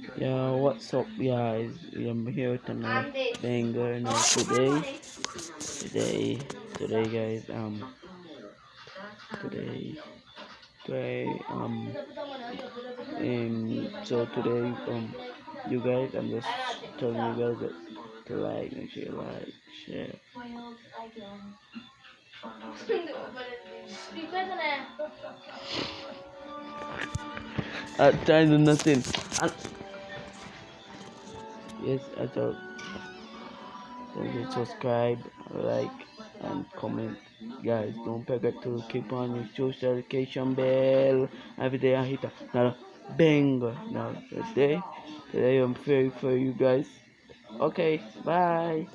Yeah, what's up, guys? I'm here tonight. Banger now today. Today, today, guys. Um, today, today, um, um. So today, um, you guys, I'm just telling you guys that to like, make sure you like, share. At to nothing. And yes, I thought. To subscribe, like, and comment. Guys, don't forget to keep on your social notification bell every day. I hit another banger. Now, today, today I'm very for you guys. Okay, bye.